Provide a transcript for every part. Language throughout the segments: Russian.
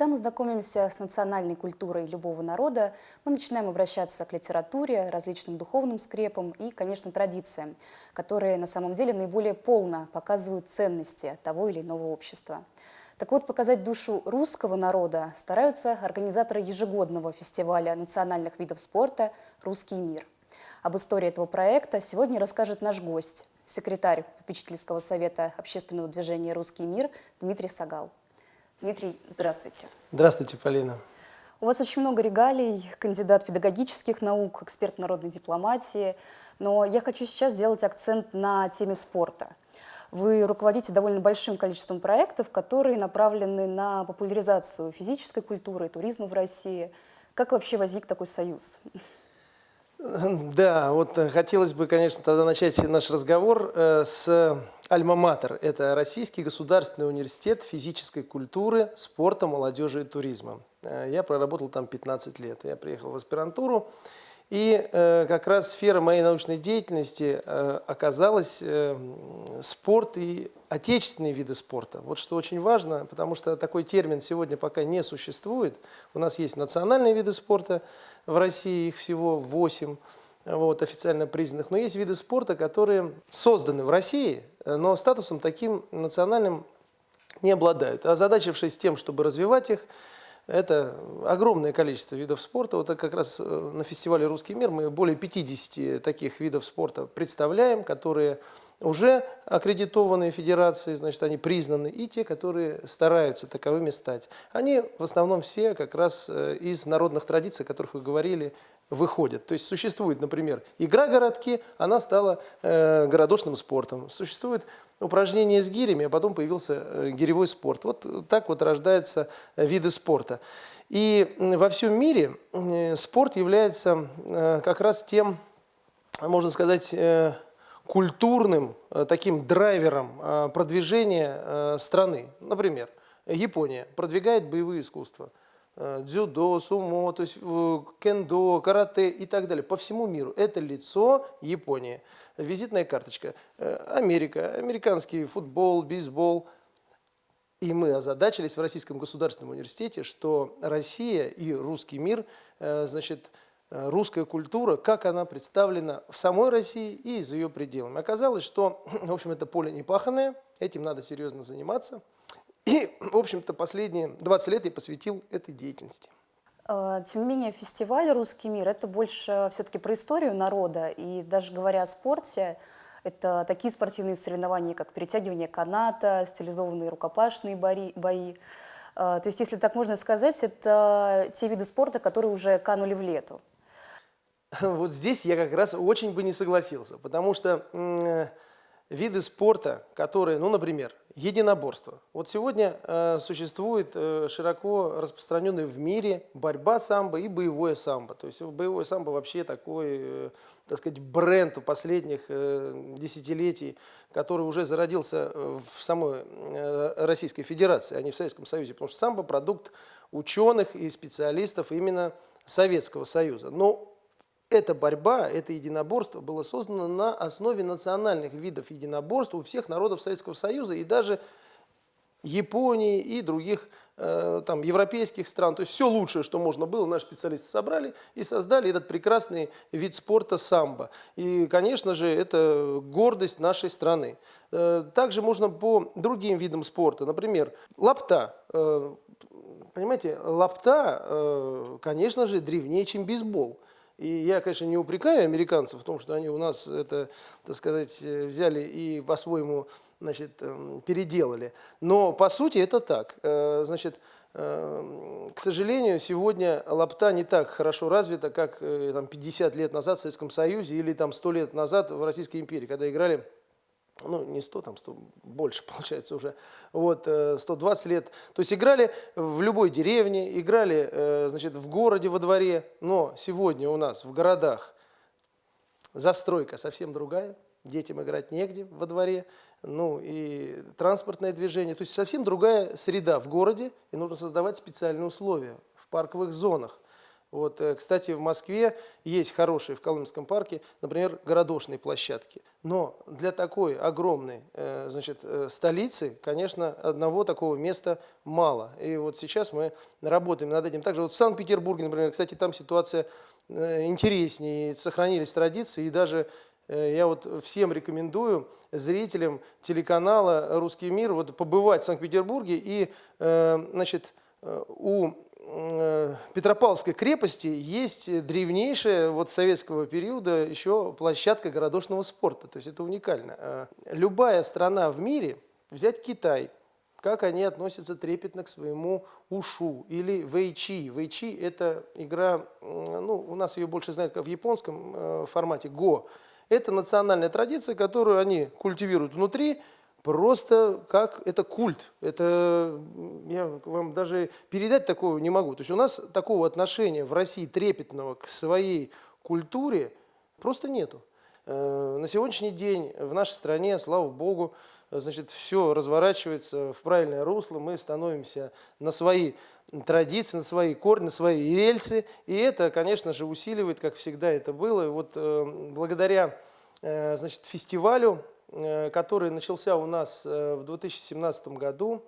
Когда мы знакомимся с национальной культурой любого народа, мы начинаем обращаться к литературе, различным духовным скрепам и, конечно, традициям, которые на самом деле наиболее полно показывают ценности того или иного общества. Так вот, показать душу русского народа стараются организаторы ежегодного фестиваля национальных видов спорта «Русский мир». Об истории этого проекта сегодня расскажет наш гость, секретарь попечительского совета общественного движения «Русский мир» Дмитрий Сагал. Дмитрий, здравствуйте. Здравствуйте, Полина. У вас очень много регалий, кандидат педагогических наук, эксперт народной дипломатии, но я хочу сейчас сделать акцент на теме спорта. Вы руководите довольно большим количеством проектов, которые направлены на популяризацию физической культуры туризма в России. Как вообще возник такой союз? Да, вот э, хотелось бы, конечно, тогда начать наш разговор э, с Альма-Матер. Это Российский государственный университет физической культуры, спорта, молодежи и туризма. Э, я проработал там 15 лет. Я приехал в аспирантуру и э, как раз сфера моей научной деятельности э, оказалась спорт и отечественные виды спорта. Вот что очень важно, потому что такой термин сегодня пока не существует. У нас есть национальные виды спорта в России, их всего 8 вот, официально признанных. Но есть виды спорта, которые созданы в России, но статусом таким национальным не обладают. Озадачившись тем, чтобы развивать их, это огромное количество видов спорта. Вот как раз э, на фестивале «Русский мир» мы более 50 таких видов спорта представляем, которые уже аккредитованные федерации, значит, они признаны, и те, которые стараются таковыми стать. Они в основном все как раз э, из народных традиций, о которых вы говорили, выходят. То есть существует, например, игра городки, она стала э, городошным спортом. Существует упражнения с гирями, а потом появился э, гиревой спорт. Вот так вот рождаются э, виды спорта. И во всем мире э, спорт является как раз тем, можно сказать, культурным таким драйвером продвижения страны. Например, Япония продвигает боевые искусства – дзюдо, сумо, то есть кендо, карате и так далее. По всему миру. Это лицо Японии визитная карточка. Э, Америка, американский футбол, бейсбол. И мы озадачились в Российском государственном университете, что Россия и русский мир, э, значит, э, русская культура, как она представлена в самой России и за ее пределами. Оказалось, что, в общем, это поле непаханное, этим надо серьезно заниматься. И, в общем-то, последние 20 лет я посвятил этой деятельности. Э, тем не менее, фестиваль «Русский мир» — это больше все-таки про историю народа. И даже говоря о спорте, это такие спортивные соревнования, как перетягивание каната, стилизованные рукопашные бои. Э, то есть, если так можно сказать, это те виды спорта, которые уже канули в лету. Вот здесь я как раз очень бы не согласился, потому что виды спорта, которые, ну, например, единоборство. Вот сегодня э, существует э, широко распространенная в мире борьба самбо и боевое самбо. То есть боевое самбо вообще такой, э, так сказать, бренд последних э, десятилетий, который уже зародился в самой э, Российской Федерации, а не в Советском Союзе. Потому что самбо – продукт ученых и специалистов именно Советского Союза. Но эта борьба, это единоборство было создано на основе национальных видов единоборств у всех народов Советского Союза и даже Японии и других э, там, европейских стран. То есть все лучшее, что можно было, наши специалисты собрали и создали этот прекрасный вид спорта самбо. И, конечно же, это гордость нашей страны. Э, также можно по другим видам спорта. Например, лапта. Э, понимаете, лапта, конечно же, древнее, чем бейсбол. И я, конечно, не упрекаю американцев в том, что они у нас это, так сказать, взяли и по-своему значит, эм, переделали. Но по сути это так. Э, значит, э, к сожалению, сегодня лапта не так хорошо развита, как э, там, 50 лет назад в Советском Союзе или там, 100 лет назад в Российской империи, когда играли ну, не 100, там 100, больше получается уже, вот, 120 э, лет. То есть играли в любой деревне, играли, э, значит, в городе, во дворе, но сегодня у нас в городах застройка совсем другая, детям играть негде во дворе, ну и транспортное движение, то есть совсем другая среда в городе, и нужно создавать специальные условия в парковых зонах. Вот, э, кстати, в Москве есть хорошие в Колымском парке, например, городошные площадки. Но для такой огромной э, значит, э, столицы, конечно, одного такого места мало. И вот сейчас мы работаем над этим. Также вот в Санкт-Петербурге, например, кстати, там ситуация интереснее, сохранились традиции, и даже я вот всем рекомендую зрителям телеканала «Русский мир» вот побывать в Санкт-Петербурге и, значит, у Петропавловской крепости есть древнейшая вот советского периода еще площадка городошного спорта. То есть это уникально. Э, любая страна в мире, взять Китай, как они относятся трепетно к своему ушу или вэйчи. Вэйчи – это игра, ну, у нас ее больше знают как в японском э, формате, го. Это национальная традиция, которую они культивируют внутри, просто как это культ. Это я вам даже передать такого не могу. То есть у нас такого отношения в России трепетного к своей культуре просто нету. Э, на сегодняшний день в нашей стране, слава богу, значит, все разворачивается в правильное русло, мы становимся на свои традиции, на свои корни, на свои рельсы, и это, конечно же, усиливает, как всегда это было. И вот э, благодаря э, значит, фестивалю который начался у нас э, в 2017 году.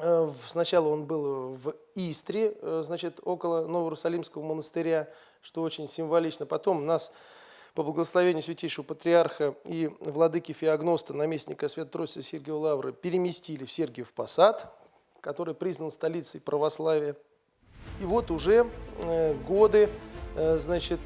Э, сначала он был в Истре, значит, около Новоиерусалимского монастыря, что очень символично. Потом нас по благословению святейшего патриарха и владыки Феогноста, наместника Свято-Троицы Сергия Лавры, переместили в Сергиев Посад, который признан столицей православия. И вот уже годы, значит,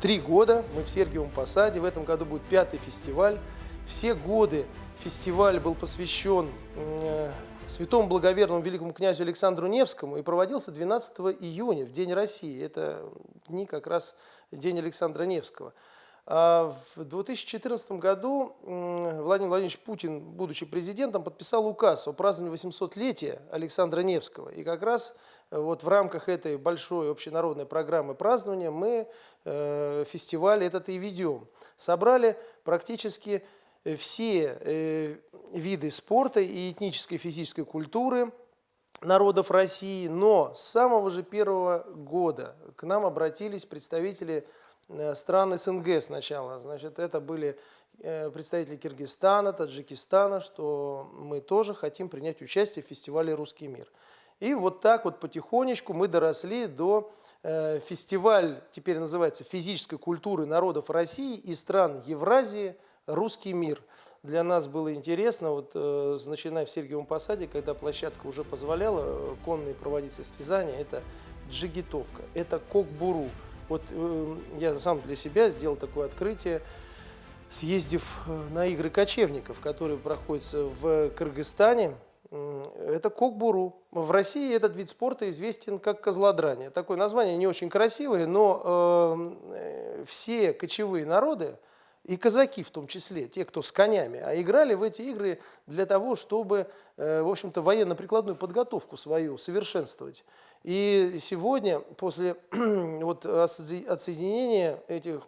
три года мы в Сергиевом Посаде. В этом году будет пятый фестиваль все годы фестиваль был посвящен э, святому благоверному великому князю Александру Невскому и проводился 12 июня, в День России. Это дни как раз День Александра Невского. А в 2014 году Владимир Владимирович Путин, будучи президентом, подписал указ о праздновании 800-летия Александра Невского. И как раз э, вот в рамках этой большой общенародной программы празднования мы э, фестиваль этот и ведем. Собрали практически все э, виды спорта и этнической физической культуры народов России, но с самого же первого года к нам обратились представители э, стран СНГ сначала. Значит, это были э, представители Киргизстана, Таджикистана, что мы тоже хотим принять участие в фестивале «Русский мир». И вот так вот потихонечку мы доросли до фестиваль, теперь называется «Физической культуры народов России и стран Евразии», русский мир. Для нас было интересно, вот, э, начиная в Сергиевом Посаде, когда площадка уже позволяла э, конные проводить состязания, это джигитовка, это кокбуру. Вот э, я сам для себя сделал такое открытие, съездив на игры кочевников, которые проходятся в Кыргызстане. Это кокбуру. В России этот вид спорта известен как козлодрание. Такое название не очень красивое, но э, все кочевые народы, и казаки в том числе, те, кто с конями, а играли в эти игры для того, чтобы, э, в общем-то, военно-прикладную подготовку свою совершенствовать. И сегодня, после вот, отсоединения этих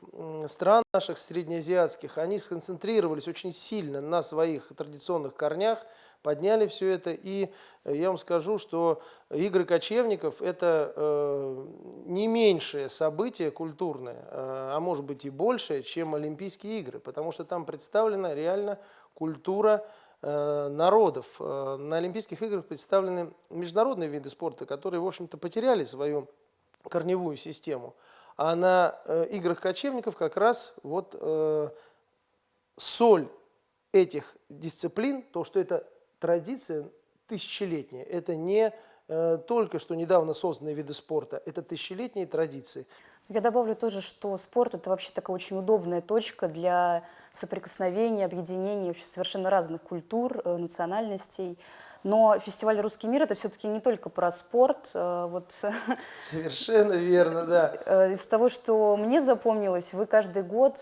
стран наших среднеазиатских, они сконцентрировались очень сильно на своих традиционных корнях, подняли все это. И э, я вам скажу, что игры кочевников – это э, не меньшее событие культурное, э, а может быть и большее, чем Олимпийские игры, потому что там представлена реально культура э, народов. Э, на Олимпийских играх представлены международные виды спорта, которые, в общем-то, потеряли свою корневую систему. А на э, играх кочевников как раз вот э, соль этих дисциплин, то, что это традиция тысячелетняя. Это не только что недавно созданные виды спорта, это тысячелетние традиции. Я добавлю тоже, что спорт – это вообще такая очень удобная точка для соприкосновения, объединения вообще совершенно разных культур, э, национальностей. Но фестиваль «Русский мир» – это все-таки не только про спорт. Э, вот. Совершенно верно, да. Э, из того, что мне запомнилось, вы каждый год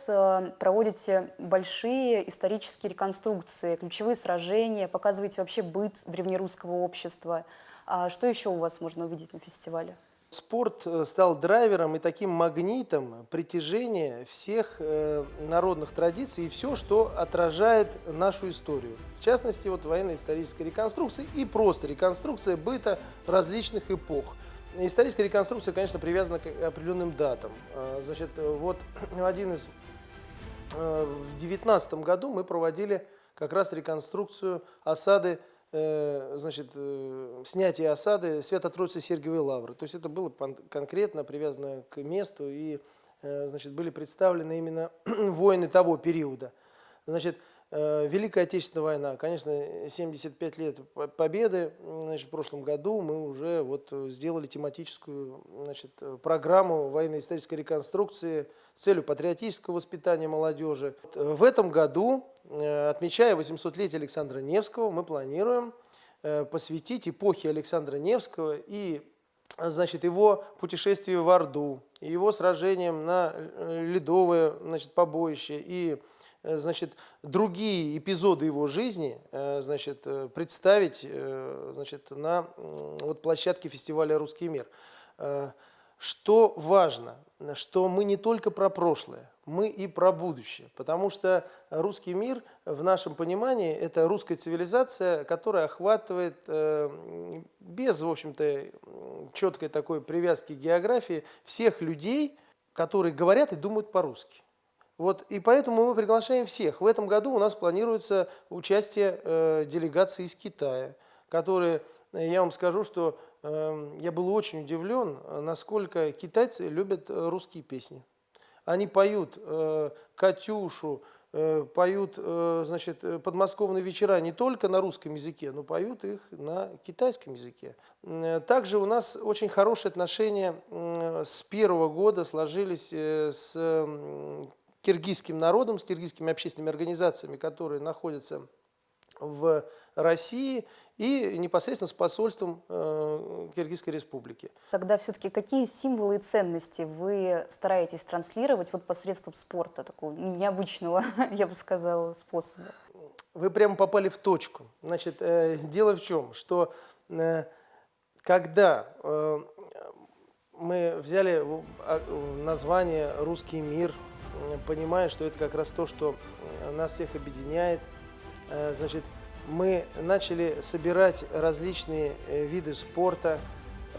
проводите большие исторические реконструкции, ключевые сражения, показываете вообще быт древнерусского общества. А что еще у вас можно увидеть на фестивале? Спорт э, стал драйвером и таким магнитом притяжения всех э, народных традиций и все, что отражает нашу историю. В частности, вот военно-историческая реконструкция и просто реконструкция быта различных эпох. историческая реконструкция, конечно, привязана к определенным датам. А, Значит, вот один из... э, В девятнадцатом году мы проводили как раз реконструкцию осады, значит, э, снятие осады Свято-Троицы Сергиевой Лавры. То есть это было конкретно привязано к месту и, э, значит, были представлены именно воины того периода. Значит, э, Великая Отечественная война, конечно, 75 лет по- победы. Значит, в прошлом году мы уже вот э, сделали тематическую значит, э, программу военно-исторической реконструкции с целью патриотического воспитания молодежи. Э, В этом году, э, отмечая 800-летие Александра Невского, мы планируем э, посвятить эпохе Александра Невского и значит, его путешествие в Орду, его сражением на э, ледовое значит, побоище и э, значит, другие эпизоды его жизни э, значит, э, представить э, значит, на вот, площадке фестиваля «Русский мир». Э, Что важно, что мы не только про прошлое, мы и про будущее, потому что русский мир в нашем понимании – это русская цивилизация, которая охватывает э, без, в общем-то, четкой такой привязки к географии всех людей, которые говорят и думают по-русски. Вот, и поэтому мы приглашаем всех. В этом году у нас планируется участие э, делегации из Китая, которые, э, я вам скажу, что э, я был очень удивлен, э, насколько китайцы любят э, русские песни. Они поют э, «Катюшу», э, поют, э, значит, э, подмосковные вечера не только на русском языке, но поют их на китайском языке. Также у нас очень хорошие отношения м, с первого года сложились э, с м, киргизским народом, с киргизскими общественными организациями, которые находятся в России и непосредственно с посольством э, Киргизской республики. Тогда все-таки какие символы и ценности вы стараетесь транслировать вот посредством спорта, такого необычного, я бы сказала, способа? Вы прямо попали в точку. Значит, э, дело в чем, что э, когда э, мы взяли а, название «Русский мир», понимая, что это как раз то, что э, нас всех объединяет, э, значит, мы начали собирать различные э, виды спорта,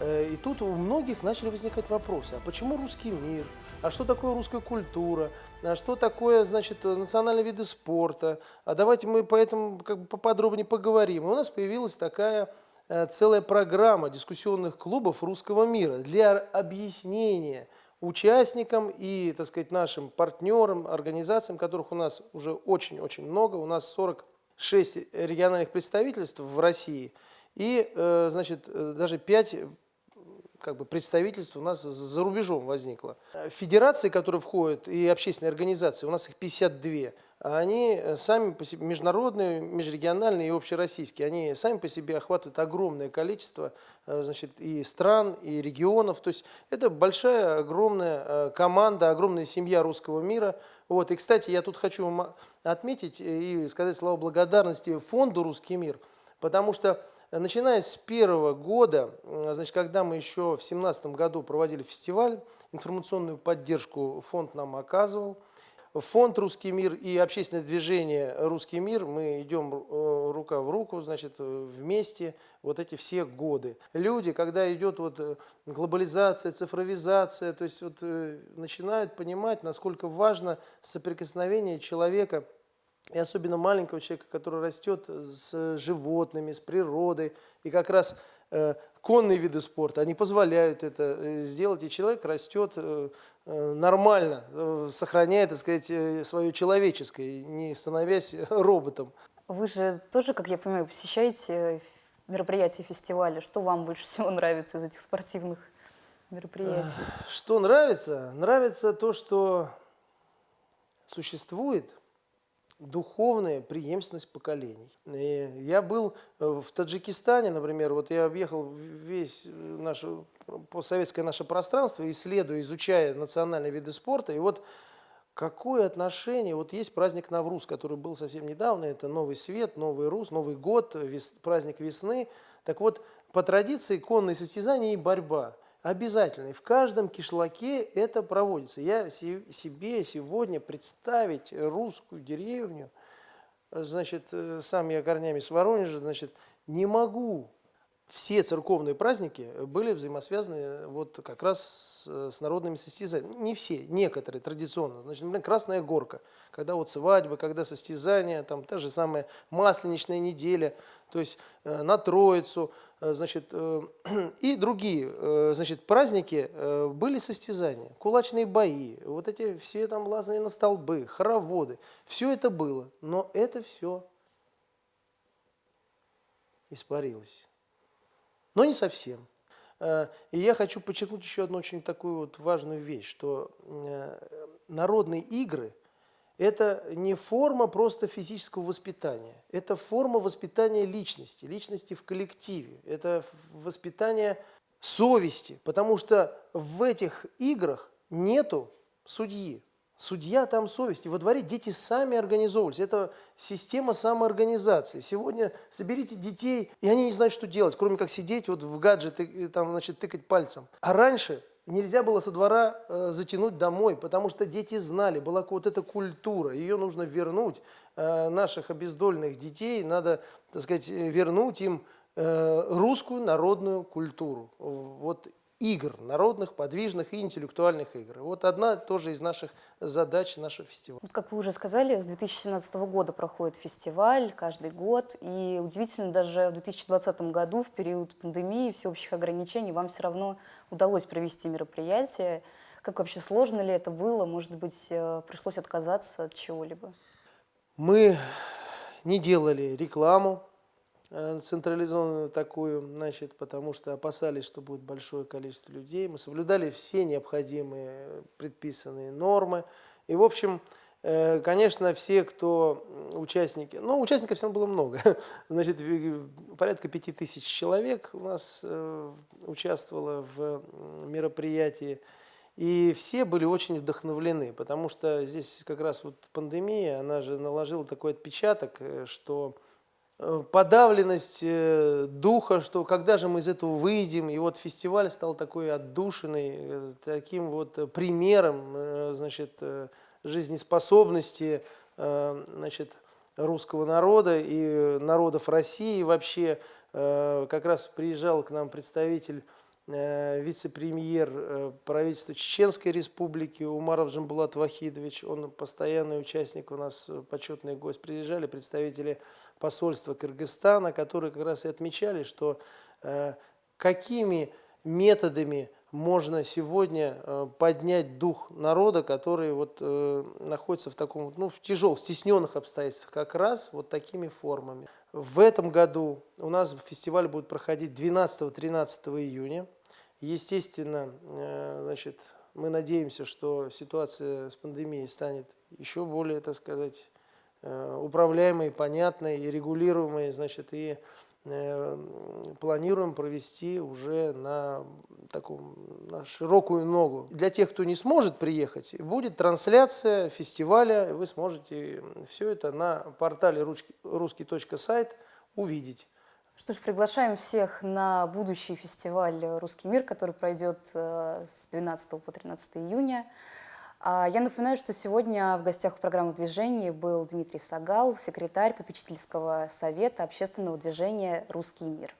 И тут у многих начали возникать вопросы, а почему русский мир? А что такое русская культура? А что такое, значит, национальные виды спорта? А давайте мы по этому как бы поподробнее поговорим. И у нас появилась такая целая программа дискуссионных клубов русского мира для объяснения участникам и, так сказать, нашим партнерам, организациям, которых у нас уже очень-очень много. У нас 46 региональных представительств в России и, э, значит, э, даже 5 как бы представительств у нас за рубежом возникло. Э, Федерации, которые входят, и общественные организации, у нас их 52, а они э, сами по себе, международные, межрегиональные и общероссийские, они сами по себе охватывают огромное количество э, значит, и стран, и регионов. То есть это большая, огромная э, команда, огромная семья русского мира. Вот. И, кстати, я тут хочу вам отметить и сказать слова благодарности фонду «Русский мир», потому что Начиная с первого года, значит, когда мы еще в 2017 году проводили фестиваль, информационную поддержку фонд нам оказывал. Фонд «Русский мир» и общественное движение «Русский мир» мы идем э, рука в руку, значит, э, вместе вот эти все годы. Люди, когда идет вот э, глобализация, цифровизация, то есть вот начинают понимать, насколько важно соприкосновение человека и особенно маленького человека, который растет с животными, с природой, и как раз конные виды спорта, они позволяют это э, сделать, и человек растет э, э, нормально, э, сохраняя, так сказать, э, свое человеческое, не становясь роботом. Вы же тоже, как я понимаю, посещаете мероприятия фестиваля. Что вам больше всего нравится из этих спортивных мероприятий? Что нравится? Нравится то, что существует духовная преемственность поколений. И я был э, в Таджикистане, например, вот я объехал весь наше постсоветское наше пространство, исследуя, изучая национальные виды спорта, и вот какое отношение, вот есть праздник Навруз, который был совсем недавно, это Новый Свет, Новый Рус, Новый год, вес- праздник весны. Так вот, по традиции конные состязания и борьба обязательно. И в каждом кишлаке это проводится. Я се- себе сегодня представить русскую деревню, значит, э, сам я корнями с Воронежа, значит, не могу. все церковные праздники были взаимосвязаны вот как раз с, с народными состязаниями. Не все, некоторые традиционно. Значит, например, Красная Горка, когда вот свадьбы, когда состязания, там та же самая Масленичная неделя, то есть э, на Троицу, э, значит, э, и другие, э, значит, праздники э, были состязания, кулачные бои, вот эти все там лазания на столбы, хороводы, все это было, но это все испарилось. Но не совсем. Э, И я хочу подчеркнуть еще одну очень такую вот важную вещь, что э, народные игры – это не форма просто физического воспитания, это форма воспитания личности, личности в коллективе, это воспитание совести, потому что в этих играх нету судьи. Судья там совесть. И во дворе дети сами организовывались. Это система самоорганизации. Сегодня соберите детей, и они не знают, что делать, кроме как сидеть вот в гаджеты, там, значит, тыкать пальцем. А раньше нельзя было со двора э, затянуть домой, потому что дети знали, была вот эта культура, ее нужно вернуть. Э, наших обездольных детей надо, так сказать, э, вернуть им э, русскую народную культуру. Вот игр, народных, подвижных и интеллектуальных игр. Вот одна тоже из наших задач нашего фестиваля. Вот как вы уже сказали, с 2017 года проходит фестиваль каждый год, и удивительно, даже в 2020 году, в период пандемии, всеобщих ограничений, вам все равно удалось провести мероприятие. Как вообще сложно ли это было? Может быть, э, пришлось отказаться от чего-либо? Мы не делали рекламу централизованную такую, значит, потому что опасались, что будет большое количество людей. Мы соблюдали все необходимые предписанные нормы. И, в общем, э, конечно, все, кто участники, ну, участников все равно было много, значит, э, порядка пяти тысяч человек у нас э, участвовало в мероприятии. И все были очень вдохновлены, потому что здесь как раз вот пандемия, она же наложила такой отпечаток, э, что э, подавленность э, духа, что когда же мы из этого выйдем, и вот фестиваль стал такой отдушиной, э, таким вот э, примером, э, значит, э, жизнеспособности, э, значит, русского народа и народов России вообще. Э, Как раз приезжал к нам представитель э, вице-премьер э, правительства Чеченской Республики Умаров Джамбулат Вахидович, он постоянный участник у нас, э, почетный гость. Приезжали представители посольства Кыргызстана, которые как раз и отмечали, что э, какими методами можно сегодня э, поднять дух народа, который вот э, находится в таком, ну, в тяжелых, стесненных обстоятельствах, как раз вот такими формами. В этом году у нас фестиваль будет проходить 12-13 июня. Естественно, значит, мы надеемся, что ситуация с пандемией станет еще более, так сказать, управляемой, понятной и регулируемой, значит, и э, планируем провести уже на таком на широкую ногу. Для тех, кто не сможет приехать, будет трансляция фестиваля, вы сможете все это на портале русский- русский.сайт увидеть. Что ж, приглашаем всех на будущий фестиваль «Русский мир», который пройдет э, с 12 по 13 июня. А Я напоминаю, что сегодня в гостях у программы «Движение» был Дмитрий Сагал, секретарь попечительского совета общественного движения «Русский мир».